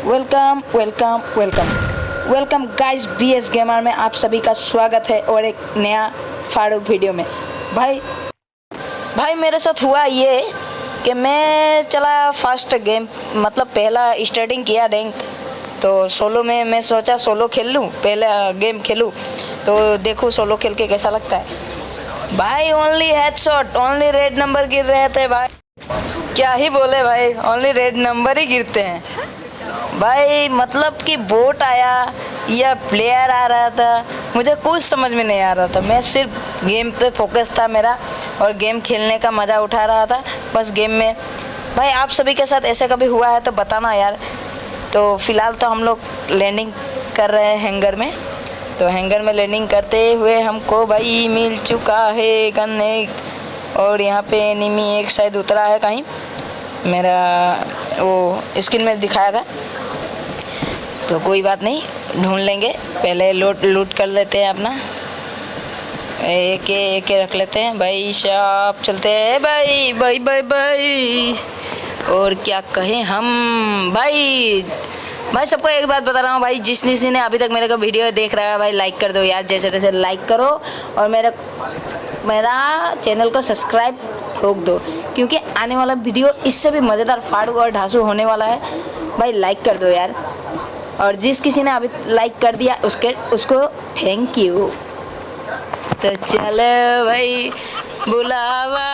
Welcome welcome welcome welcome guys BS gamer में आप सभी का स्वागत है और एक नया फाड़ू वीडियो में। भाई भाई, मेरे साथ हुआ ये कि मैं चला फ़र्स्ट गेम मतलब पहला स्टार्टिंग किया रैंक तो सोलो में मैं सोचा सोलो खेल लूँ, पहला गेम खेलूँ। तो देखूँ सोलो खेल के कैसा लगता है। भाई only headshot only red number गिर रहे थे भाई। क्या ही बोले भाई ओनली रेड नंबर ही गिरते हैं। भाई मतलब कि बोट आया या प्लेयर आ रहा था, मुझे कुछ समझ में नहीं आ रहा था। मैं सिर्फ़ गेम पे फोकस था मेरा और गेम खेलने का मज़ा उठा रहा था। बस गेम में, भाई, आप सभी के साथ ऐसे कभी हुआ है तो बताना यार। तो फ़िलहाल तो हम लोग लैंडिंग कर रहे हैं हैंगर में। तो हैंगर में लैंडिंग करते हुए हमको भाई मिल चुका है गन एक और यहाँ पे एनिमी एक शायद उतरा है कहीं। मेरा वो स्क्रीन में दिखाया था। तो कोई बात नहीं, ढूंढ लेंगे। पहले लूट लूट कर लेते हैं अपना। एक एक रख लेते हैं। भाई शॉप चलते हैं। भाई भाई भाई भाई। और क्या कहें हम? भाई भाई सबको एक बात बता रहा हूँ। भाई, जिस किसी ने अभी तक मेरे को वीडियो देख रहा है, भाई लाइक कर दो यार। जैसे तैसे लाइक करो। और मेरा मेरा चैनल को सब्सक्राइब ठोक दो। क्योंकि आने वाला वीडियो इससे भी मज़ेदार फाड़ू और ढांसू होने वाला है। भाई लाइक कर दो यार। और जिस किसी ने अभी लाइक कर दिया, उसके, उसको थैंक यू तो चलो भाई, बुलावा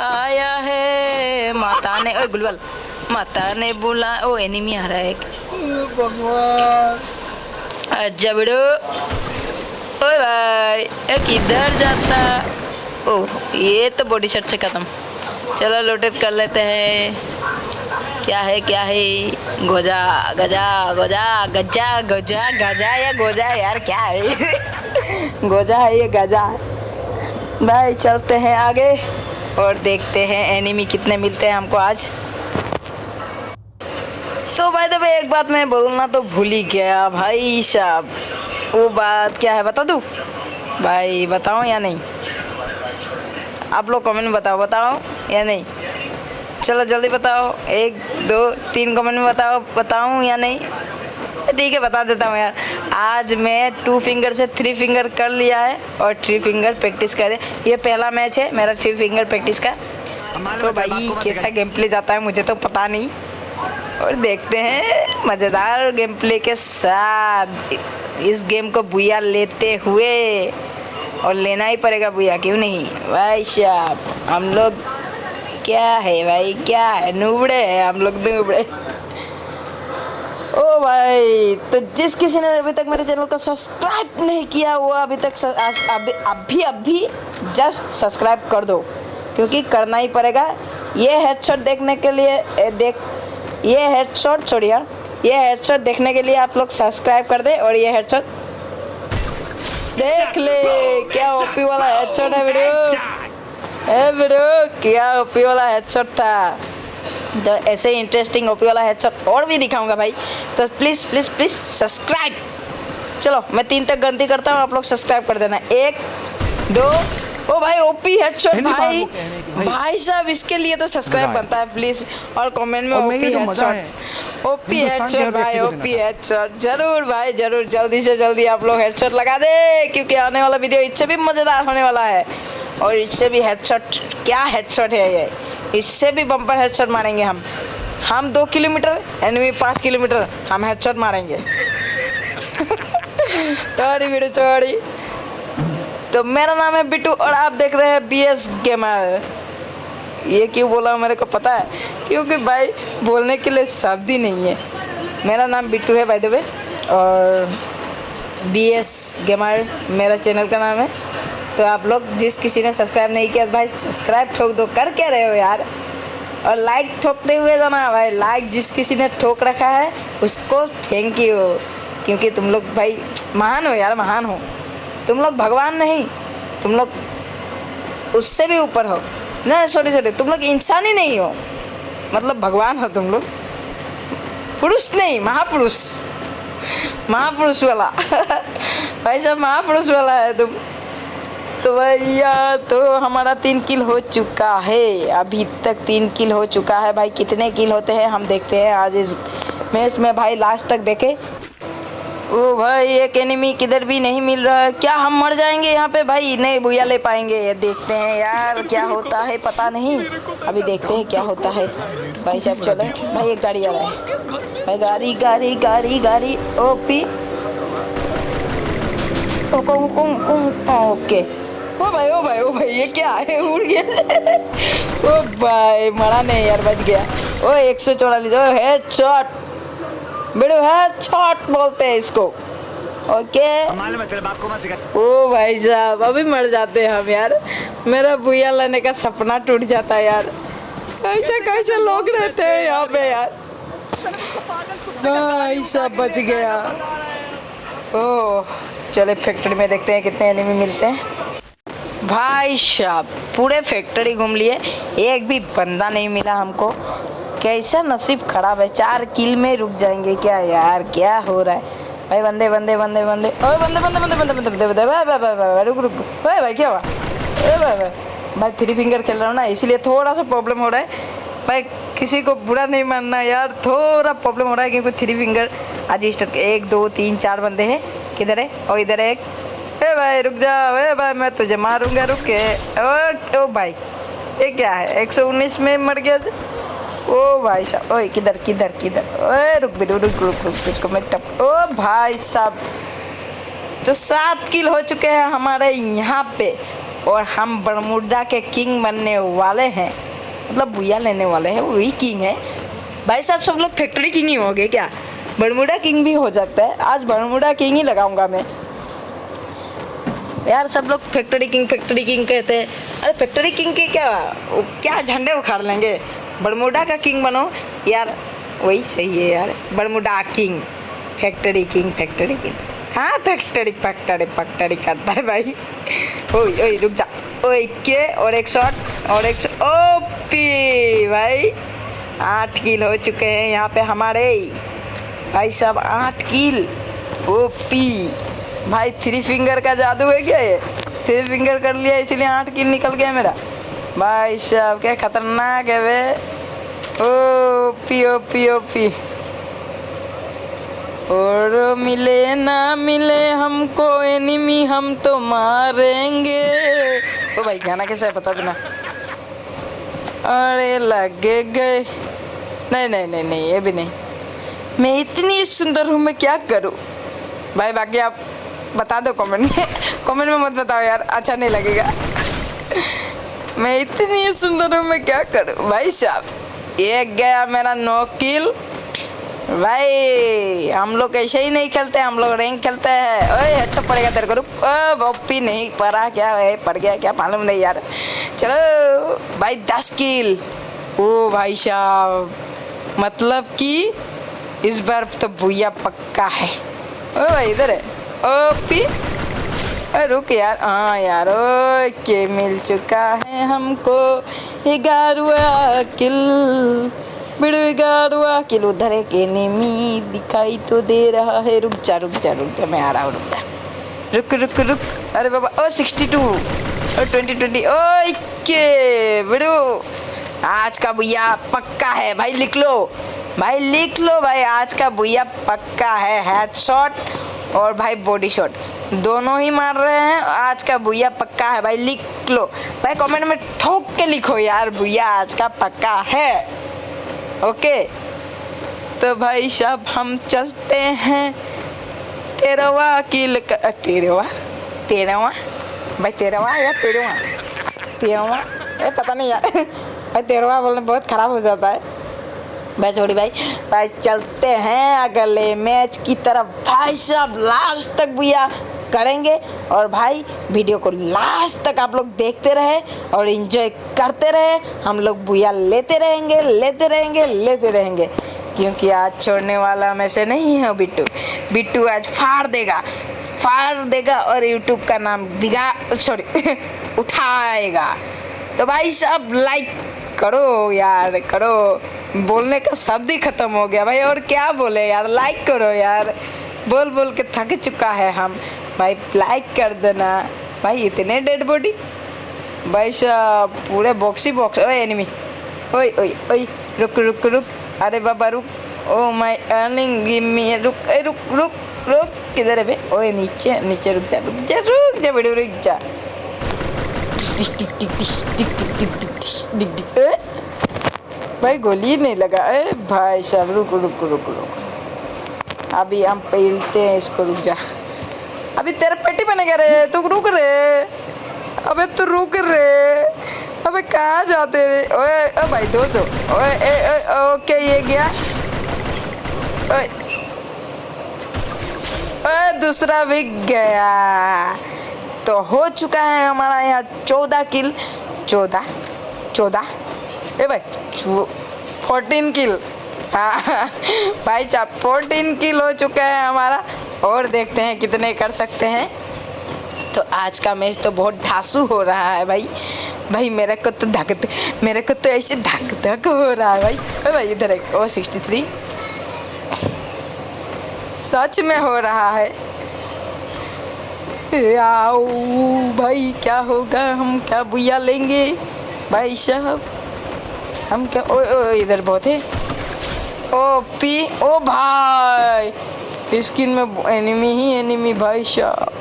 आया है। माता ने ओ गुलवल। माता ने बुला, ओ एनिमी आ रहा है एक। अच्छा बिड़ो ओए भाई किधर जाता। ओह, ये तो बॉडी शर्ट से खत्म। चलो लोटेट कर लेते हैं। क्या है क्या है? गोजा, गजा गोजा गजा गोजा, गजा या गोजा यार, क्या है? गोजा है ये गजा? भाई, चलते हैं आगे और देखते हैं एनिमी कितने मिलते हैं हमको आज। तो भाई तो एक बात मैं बोलना तो भूल ही गया भाई साहब। वो बात क्या है, बता दूँ? भाई बताओ या नहीं? आप लोग कमेंट में बताओ बताओ या नहीं? चलो जल्दी बताओ। एक, दो, तीन कमेंट में बताओ, बताऊँ या नहीं? ठीक है, बता देता हूँ यार। आज मैं टू फिंगर से थ्री फिंगर कर लिया है और थ्री फिंगर प्रैक्टिस करें ये पहला मैच है, मेरा थ्री फिंगर प्रैक्टिस का। तो भाई, कैसा गेम प्ले जाता है मुझे तो पता नहीं। और देखते हैं, मज़ेदार गेम प्ले के साथ इस गेम को बुया लेते हुए। और लेना ही पड़ेगा बुया क्यों नहीं? भाई साहब, हम लोग क्या है भाई, क्या है? नूबड़े हैं, हम लोग नूबड़े। ओ भाई तो जिस किसी ने अभी तक मेरे चैनल को सब्सक्राइब नहीं किया, वो अभी तक अभी अभी अभी जस्ट सब्सक्राइब कर दो, क्योंकि करना ही पड़ेगा। ये हेडशॉट देखने के लिए देख, ये हेडशॉट छोड़िए ये हेडशॉट देखने के लिए आप लोग सब्सक्राइब कर दे और ये हेडशॉट देख ले क्या ओपी वाला हेडशॉट है वीडियो ए वीडियो क्या ओपी वाला हेडशॉट था? तो ऐसे ही इंटरेस्टिंग ओपी वाला हेडशॉट और भी दिखाऊँगा भाई। तो प्लीज़ प्लीज़ प्लीज़ सब्सक्राइब चलो मैं तीन तक गलती करता हूँ आप लोग सब्सक्राइब कर देना। एक दो ओ भाई ओपी हेडशॉट भाई। भाई। साहब इसके लिए तो सब्सक्राइब बनता है प्लीज़ और कमेंट में ओपी हेडशॉट ओपी हेडशॉट भाई ओपी हेडशॉट ज़रूर भाई ज़रूर। जल्दी से जल्दी आप लोग हेडशॉट लगा दे क्योंकि आने वाला वीडियो इससे भी मज़ेदार होने वाला है। और इससे भी हेडशॉट क्या हेडशॉट है ये? इससे भी बम्पर हेडशॉट मारेंगे हम। हम दो किलोमीटर एनवी पाँच किलोमीटर हम हेडशॉट मारेंगे। चौड़ी वीडियो चौड़ी तो मेरा नाम है बिट्टू और आप देख रहे हैं बी एस गेमर ये क्यों बोला मेरे को पता है? क्योंकि भाई, बोलने के लिए शब्द ही नहीं है। मेरा नाम बिट्टू है भाई देवे और बी एस गेमर मेरा चैनल का नाम है। तो आप लोग जिस किसी ने सब्सक्राइब नहीं किया, भाई सब्सक्राइब ठोक दो, कर क्या रहे हो यार? और लाइक ठोकते हुए जाना, भाई लाइक जिस किसी ने ठोक रखा है, उसको थैंक यू क्योंकि तुम लोग, भाई, महान हो यार, महान हो। तुम लोग भगवान नहीं, तुम लोग उससे भी ऊपर हो। नहीं सॉरी सॉरी तुम लोग इंसान ही नहीं हो। मतलब भगवान हो तुम लोग। पुरुष नहीं, महापुरुष। महापुरुष वाला। भाई साहब, महापुरुष वाला है तुम। तो भैया तो हमारा तीन किल हो चुका है। अभी तक तीन किल हो चुका है। भाई, कितने किल होते हैं, हम देखते हैं आज इस मैं। इसमें भाई लास्ट तक देखे। ओ भाई, एक एनिमी किधर भी नहीं मिल रहा है। क्या हम मर जाएँगे यहाँ पे? भाई, नहीं भूया ले पाएँगे। देखते हैं यार, क्या होता है, पता नहीं। अभी देखते हैं क्या होता है। भाई साहब, चले। भाई, एक गाड़ी आ रहा है। भाई, गाड़ी गाड़ी गाड़ी गाड़ी। ओपी। ओके। ओ भाई ओ भाई ओ भाई, ये क्या है? उड़ गया। ओ भाई, मरा नहीं, यार, बच गया। ओ, एक सौ चौवालीस। ओ हेड शॉट बेड़ो हेड शॉट बोलते हैं इसको। ओके? ओ भाई साहब, अभी मर जाते हैं हम यार। मेरा भूया लेने का सपना टूट जाता है यार। ऐसे कैसे लोग रहते हैं यहाँ पे यार? भाई साहब, बच गया। ओ, चले फैक्ट्री में देखते हैं कितने एनिमी मिलते हैं। भाई साहब, पूरे फैक्ट्री घूम लिए। एक भी बंदा नहीं मिला हमको। कैसा नसीब खराब है चार किल में रुक जाएँगे क्या यार क्या हो रहा है भाई बंदे बंदे बंदे बंदे ओए बंदे बंदे बंदे बंदे बंदे बंदे बंदे भाई भाई भाई भाई रुक रुक भाई भाई क्या हुआ ए भाई भाई भाई थ्री फिंगर खेल रहा हूँ ना इसीलिए थोड़ा सा प्रॉब्लम हो रहा है भाई किसी को बुरा नहीं मानना यार थोड़ा प्रॉब्लम हो रहा है क्योंकि थ्री फिंगर आज स्टार्ट एक दो तीन चार बंदे हैं किधर है और इधर है एक ए भाई रुक जाओ ए भाई मैं तुझे मारूँगा रुक के ओ, ओ भाई ये क्या है 119 में मर गया ओ भाई साहब। ओए, किधर किधर किधर? ओए, रुक भी, रुक रुक रुक तुझको मैं टप ओ, भाई साहब। तो सात किल हो चुके हैं हमारे यहाँ पे और हम बरमुडा के किंग बनने वाले हैं। मतलब बुया लेने वाले हैं, वही किंग है। भाई साहब, सब लोग फैक्ट्री किंग ही हो गए क्या? बरमुडा किंग भी हो जाता है। आज बरमुडा किंग ही लगाऊँगा मैं। यार, सब लोग फैक्ट्री किंग फैक्ट्री किंग कहते हैं। अरे, फैक्ट्री किंग के क्या क्या झंडे उखाड़ लेंगे? बरमुडा का किंग बनो। यार, वही सही है यार। Bermuda king, factory king factory king. हाँ फैक्ट्री फैक्ट्री फैक्ट्री करता है भाई। ओए ओए, रुक जा। ओए, के, और एक शॉट और एक शॉट ओ पी भाई, आठ किल हो चुके हैं यहाँ पे हमारे। भाई साहब, आठ किल ओ पी भाई थ्री फिंगर का जादू है क्या ये? थ्री फिंगर कर लिया, इसीलिए आठ किल निकल गया मेरा। भाई साहब, क्या खतरनाक है वे। O P O P. O P और मिले ना मिले हमको एनिमी हम तो मारेंगे। ओ भाई, गाना कैसा है बता देना। अरे, लगे गए। नहीं नहीं नहीं नहीं, ये भी नहीं। मैं इतनी सुंदर हूँ, मैं क्या करूँ? भाई, बाकी आप बता दो कमेंट में। कमेंट में मत बताओ यार अच्छा नहीं लगेगा। मैं इतनी सुंदर हूँ, मैं क्या करूँ? भाई साहब, एक गया मेरा नो किल भाई, हम लोग ऐसे ही नहीं खेलते, हम लोग रैंक खेलते हैं। ओए अच्छा पड़ेगा तेरे को रुक। ओ नहीं, पड़ा क्या है? पड़ गया क्या? मालूम नहीं यार। चलो, भाई दस किल। ओ भाई साहब मतलब कि इस बार तो भूया पक्का है। ओ भाई इधर है। O, P. अरे रुक यार हाँ यार ओके मिल चुका है हमको। ग्यारहवा किल, बिड़ू किल, उधर एक एनिमी दिखाई तो दे रहा है। रुक जा रुक जा रुक जा, मैं आ रहा हूँ, रुक जा। रुक रुक रुक। अरे बाबा, O sixty two O twenty twenty okay बिड़ू। आज का भैया पक्का है। भाई लिख लो। भाई लिख लो, भाई, आज का भैया पक्का है। हेड शॉट और भाई बॉडी शॉट दोनों ही मार रहे हैं। आज का भैया पक्का है भाई, लिख लो। भाई कमेंट में ठोक के लिखो यार भैया आज का पक्का है। ओके तो भाई साहब, हम चलते हैं तेरवा किल तेरवा तेरवा भाई तेरवा या तेरवा तेरवा ए, पता नहीं यार। भाई तेरवा बोलने बहुत ख़राब हो जाता है। भाई छोड़ी भाई। भाई चलते हैं अगले मैच की तरफ़। भाई साहब लास्ट तक भैया करेंगे और भाई वीडियो को लास्ट तक आप लोग देखते रहे और इन्जॉय करते रहे। हम लोग भैया लेते रहेंगे लेते रहेंगे लेते रहेंगे। क्योंकि आज छोड़ने वाला में से नहीं है बिट्टू। बिट्टू आज फाड़ देगा फाड़ देगा और यूट्यूब का नाम बिगा सॉरी उठाएगा। तो भाई सब लाइक करो यार, करो। बोलने का शब्द ही खत्म हो गया। भाई और क्या बोले यार लाइक करो यार। बोल बोल के थक चुका है हम। भाई लाइक कर देना भाई इतने डेड बॉडी भाई साहब पूरे बॉक्स ही बॉक्स ओए एनिमी ओए ओए ओए रुक रुक रुक अरे बाबा रुक oh my earning give me रुक ए रुक रुक रुक किधर है बे ओए नीचे नीचे रुक जा रुक जा रुक जा बड़े रुक जा टिक टिक टिक टिक टिक टिक टिक टिक टिक भाई गोली नहीं लगा ए भाई साहब रुक रुक रुक रुक अभी हम पहलते हैं इसको रुक जा अभी तेरा पेटी बनेगा रे, तू रुक रे। अबे तू रुक रे। अबे कहाँ जाते रे? ओए, ओ भाई दोस्तों, ओए, ए ओए ओके ये गया? ओए। ओए, दूसरा भी गया। तो हो चुका है हमारा यहाँ चौदह किल। चौदह चौदह। ए भाई फोर्टीन किल। हाँ भाई साहब फोर्टीन किल हो चुका है हमारा। और देखते हैं कितने कर सकते हैं। तो आज का मैच तो बहुत ढासू हो रहा है भाई। भाई मेरे को तो धक मेरे को तो ऐसे धक धक हो रहा है भाई। ओ भाई इधर ओ सिक्सटी थ्री सच में हो रहा है। आओ भाई क्या होगा? हम क्या बुया लेंगे? भाई साहब हम क्या ओ, ओ इधर बहुत है। ओ पी ओ भाई। स्किन में एनिमी ही एनिमी, भाई साहब।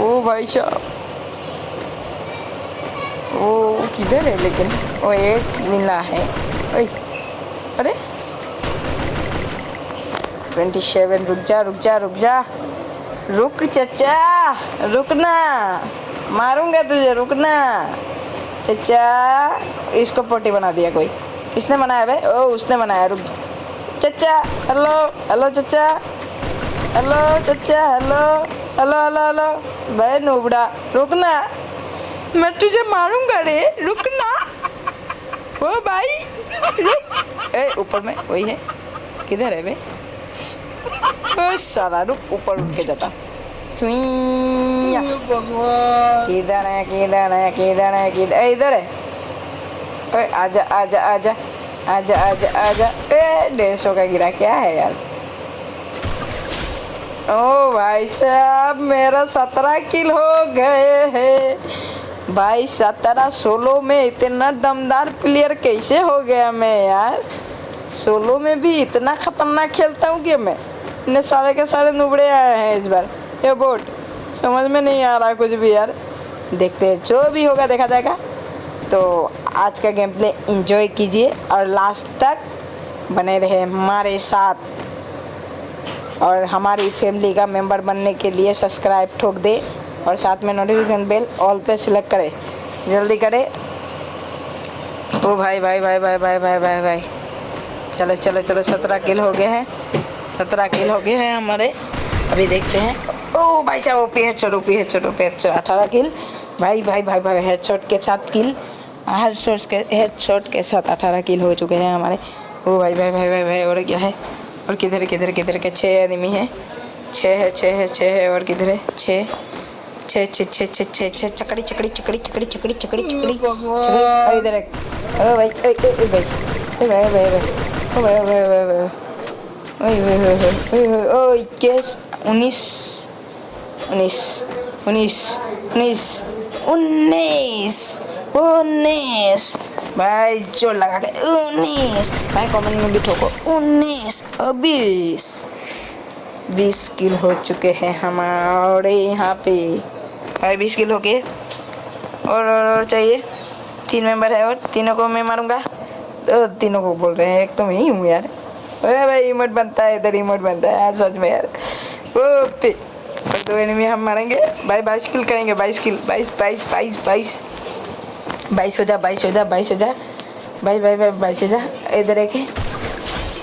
ओ, भाई साहब। ओ, किधर है लेकिन? ओ, एक मिला है। ओए, अरे। ट्वेंटी सेवन रुक जा रुक जा रुक जा। रुक, चचा रुकना मारूँगा तुझे रुकना चचा, इसको पोटी बना दिया कोई। किसने बनाया भाई ओ, उसने बनाया, रुक। चचा हेलो हेलो चचा हेलो चचा हेलो हेलो हेलो हेलो भाई नूबड़ा रुकना मैं तुझे मारूँगा रे रुकना ओ भाई रुक. ए ऊपर में वही है. किधर है भाई साला रुक ऊपर उठ के जाता. किधर है किधर है किधर है किधर इधर है. ओए आजा आजा आजा. आजा आजा आजा ए डेढ़ सौ का गिरा क्या है यार ओ भाई साहब मेरा सत्रह किल हो गए हैं भाई सत्रह सोलो में इतना दमदार प्लेयर कैसे हो गया मैं यार सोलो में भी इतना खतरनाक खेलता हूँ कि मैं इतने सारे के सारे नुबड़े आए हैं इस बार ये बोट समझ में नहीं आ रहा कुछ भी यार देखते हैं जो भी होगा देखा जाएगा तो आज का गेम प्ले इंजॉय कीजिए और लास्ट तक बने रहे हमारे साथ। और हमारी फैमिली का मेंबर बनने के लिए सब्सक्राइब ठोक दे और साथ में नोटिफिकेशन बेल ऑल पे सिलेक्ट करे। जल्दी करे। ओ भाई भाई भाई भाई भाई भाई भाई भाई। चलो चलो चलो, सत्रह किल हो गए हैं। सत्रह किल हो गए हैं हमारे। अभी देखते हैं। ओ भाई साहब ओ पेड़ चढ़ो पेड़ चढ़ो पेड़ चढ़ो अठारह किल भाई भाई भाई भाई हेड शॉट के साथ किल हेड शॉट के हेड शॉट के साथ अठारह किल हो चुके हैं हमारे। ओ भाई भाई भाई भाई भाई और क्या है? और किधर किधर किधर के छः आदमी हैं? छः है छः है छः है और किधर है? छः छः छः छः छः छः छः चकड़ी चकड़ी चकड़ी चकड़ी चकड़ी चकड़ी चकड़ी चकड़ी। इधर है ओ भाई ओ ओ भाई। ओ भाई भाई भाई। ओ भाई भाई भाई भाई। ओए ओए ओए ओए ओए ओए केस उन्नीस उन्नीस उन्नीस उन्नीस उन्नीस। उन्नीस। भाई जो लगा के उन्नीस। भाई कमेंट में भी ठोको उन्नीस और बीस। बीस किल हो चुके हैं हमारे यहाँ पे। भाई बीस किल हो गए। और, और और चाहिए? तीन मेंबर है और तीनों को मैं मारूँगा। तो तीनों को बोल रहे हैं एक तो मैं ही हूँ यार। अरे भाई इमोट बनता है इधर इमोट बनता है। सच में यार। ओ पे और एनिमी हम मारेंगे। भाई बाईस किल करेंगे बाईस किल। बाईस बाईस बाईस बाईस। बाईस हो जा बाईस हो जा बाईस हो जा बाईस बाईस बाईस बाईस हो जा इधर एक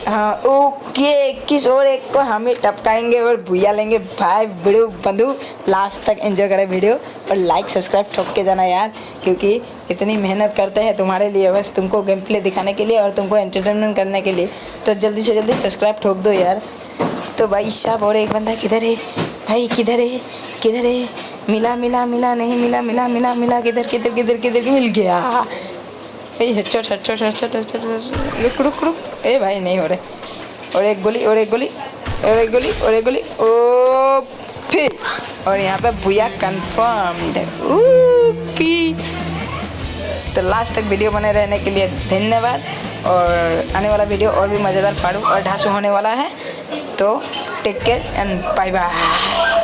हाँ। ओके किस और एक को हम ही टपकाएँगे और भूया लेंगे। भाई वीडियो बंधु लास्ट तक एंजॉय करें वीडियो और लाइक सब्सक्राइब ठोक के जाना यार, क्योंकि इतनी मेहनत करते हैं तुम्हारे लिए, बस तुमको गेम प्ले दिखाने के लिए और तुमको एंटरटेनमेंट करने के लिए। तो जल्दी से जल्दी सब्सक्राइब ठोक दो यार। तो भाई साहब और एक बंदा किधर है? भाई, किधर है? किधर है? मिला मिला मिला, नहीं मिला मिला मिला मिला, किधर किधर किधर किधर, मिल गया। ए रुक रुक रुक। ए, भाई, नहीं हो रहे। और एक गोली, और एक गोली, और एक गोली, और एक गोली। ओ, फिर। और यहाँ पे भूया कंफर्म पी। तो लास्ट तक वीडियो बने रहने के लिए धन्यवाद। और आने वाला वीडियो और भी मज़ेदार, फाड़ू और ढांसू होने वाला है। तो take care and bye bye